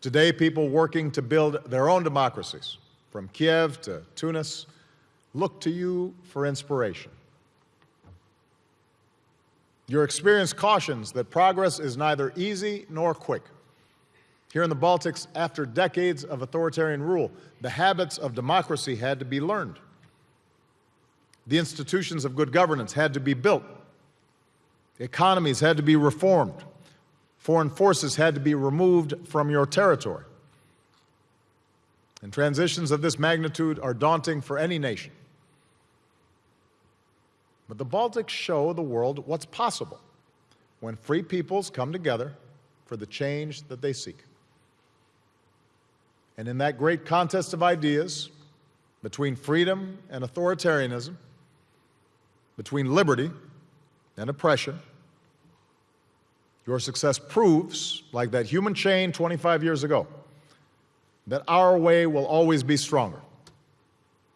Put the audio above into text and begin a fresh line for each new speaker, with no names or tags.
Today, people working to build their own democracies, from Kiev to Tunis, look to you for inspiration. Your experience cautions that progress is neither easy nor quick. Here in the Baltics, after decades of authoritarian rule, the habits of democracy had to be learned. The institutions of good governance had to be built. The Economies had to be reformed. Foreign forces had to be removed from your territory. And transitions of this magnitude are daunting for any nation. But the Baltics show the world what's possible when free peoples come together for the change that they seek. And in that great contest of ideas between freedom and authoritarianism, between liberty and oppression, your success proves, like that human chain 25 years ago, that our way will always be stronger.